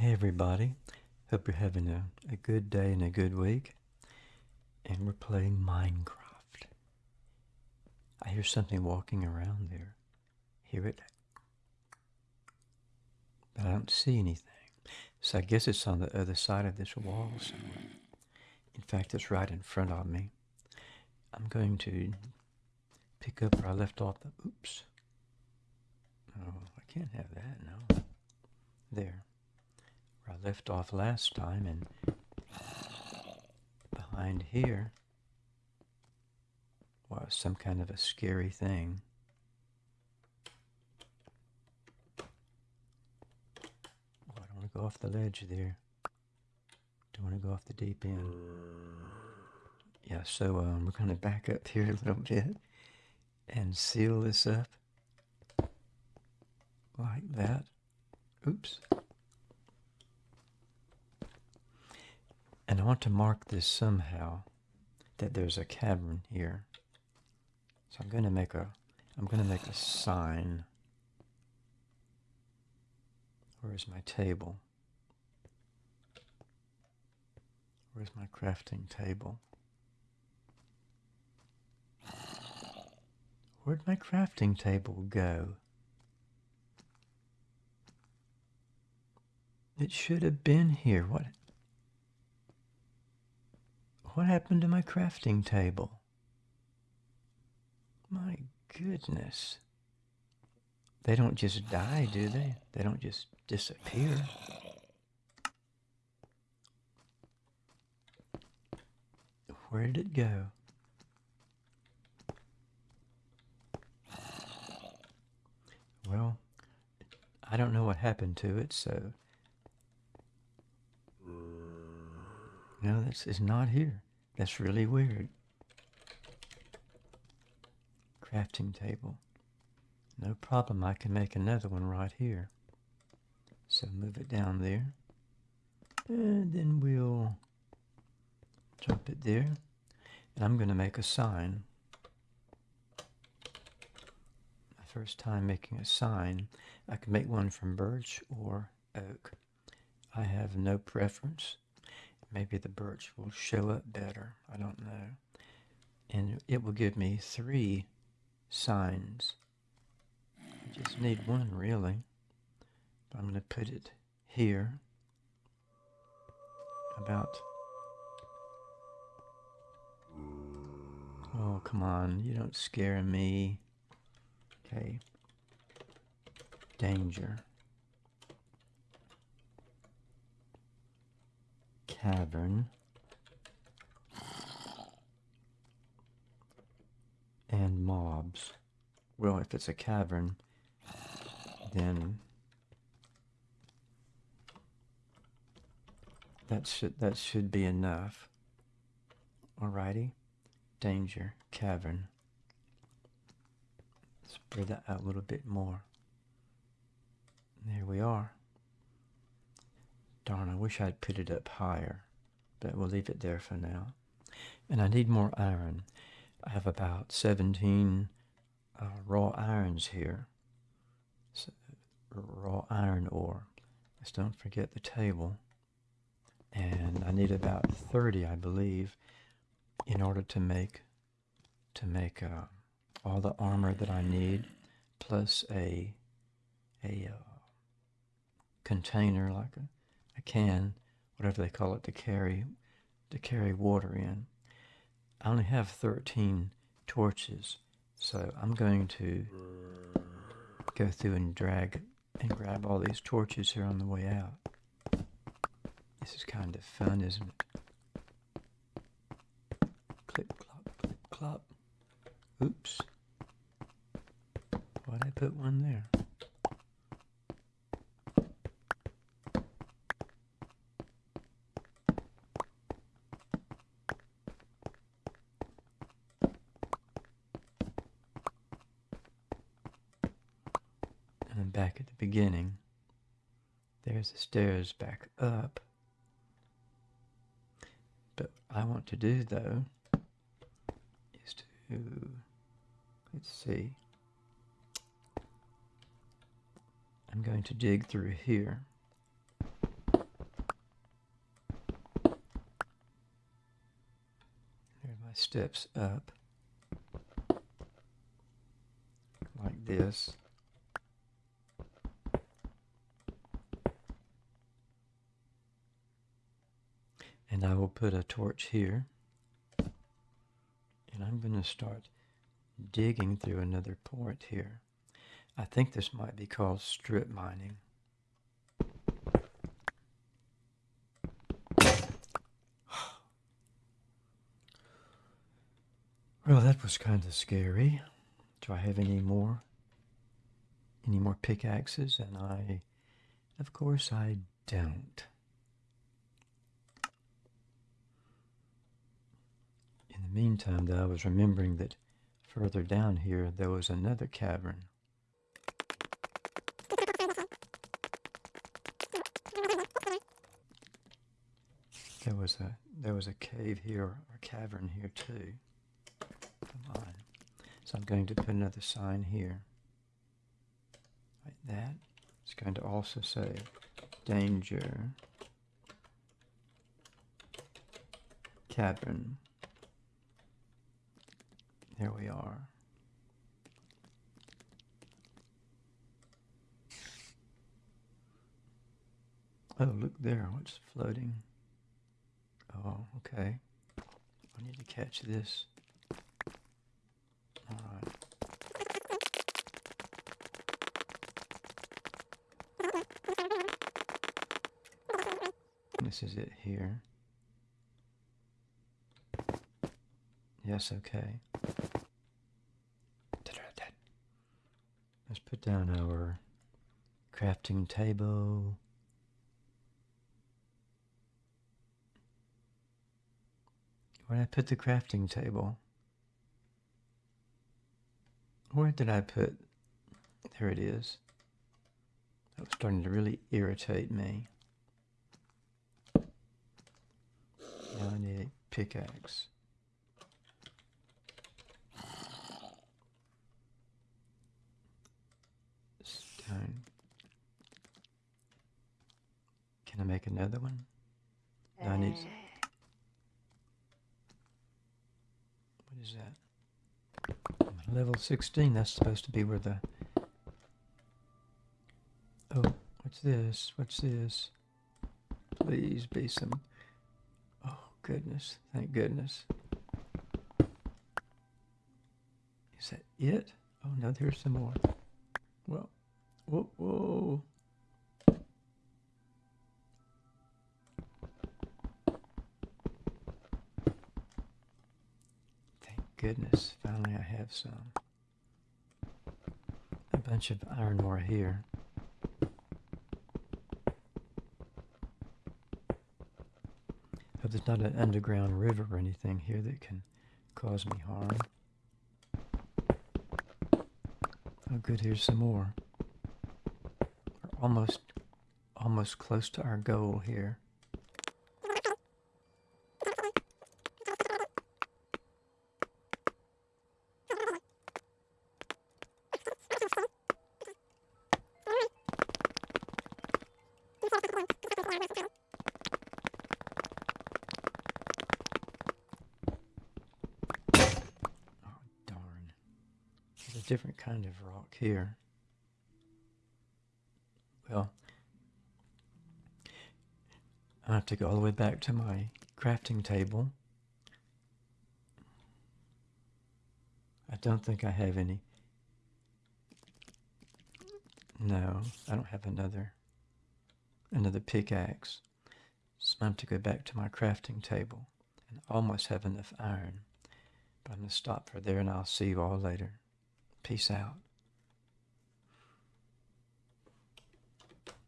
Hey everybody, hope you're having a, a good day and a good week. And we're playing Minecraft. I hear something walking around there. Hear it? But I don't see anything. So I guess it's on the other side of this wall somewhere. In fact, it's right in front of me. I'm going to pick up where I left off the... Oops. Oh, I can't have that, no. There where I left off last time and behind here was some kind of a scary thing. Oh, I don't want to go off the ledge there. Don't want to go off the deep end. Yeah, so um, we're going to back up here a little bit and seal this up like that. Oops. And I want to mark this somehow, that there's a cavern here. So I'm going to make a, I'm going to make a sign. Where's my table? Where's my crafting table? Where'd my crafting table go? It should have been here. What? What happened to my crafting table? My goodness. They don't just die, do they? They don't just disappear. Where did it go? Well, I don't know what happened to it, so... No, this is not here. That's really weird. Crafting table. No problem, I can make another one right here. So move it down there. And then we'll drop it there. And I'm going to make a sign. My first time making a sign. I can make one from birch or oak. I have no preference. Maybe the birch will show up better. I don't know. And it will give me three signs. I just need one, really. I'm going to put it here. About... Oh, come on. You don't scare me. Okay. Danger. Cavern. And mobs. Well, if it's a cavern, then that should that should be enough. Alrighty. Danger, cavern. Spread that out a little bit more. There we are. Darn, I wish I'd put it up higher, but we'll leave it there for now. And I need more iron. I have about 17 uh, raw irons here. So, raw iron ore. Just don't forget the table. And I need about 30, I believe, in order to make to make uh, all the armor that I need, plus a a uh, container like a a can, whatever they call it, to carry to carry water in. I only have 13 torches, so I'm going to go through and drag and grab all these torches here on the way out. This is kind of fun, isn't it? Clip, clop, clip, clop. Oops. Why'd I put one there? beginning. There's the stairs back up. But I want to do though is to let's see. I'm going to dig through here. There's my steps up like this. Put a torch here. And I'm going to start digging through another port here. I think this might be called strip mining. Well, that was kind of scary. Do I have any more? Any more pickaxes? And I, of course, I don't. The meantime, though, I was remembering that further down here there was another cavern. There was a there was a cave here or a cavern here too. Come on. So I'm going to put another sign here. Like that. It's going to also say danger cavern. There we are. Oh, look there. What's floating? Oh, okay. I need to catch this. Alright. This is it here. Yes, okay. Let's put down our crafting table. Where did I put the crafting table? Where did I put... There it is. That was starting to really irritate me. Now I need a pickaxe. Can I make another one? No, I need... Eh. What is that? Level 16, that's supposed to be where the... Oh, what's this? What's this? Please be some... Oh, goodness. Thank goodness. Is that it? Oh, no, there's some more. Well, whoa, whoa. Goodness, finally I have some. A bunch of iron ore here. Hope there's not an underground river or anything here that can cause me harm. Oh good, here's some more. We're almost, almost close to our goal here. Different kind of rock here. Well, I have to go all the way back to my crafting table. I don't think I have any. No, I don't have another another pickaxe. So I have to go back to my crafting table and almost have enough iron. But I'm going to stop for there and I'll see you all later. Peace out.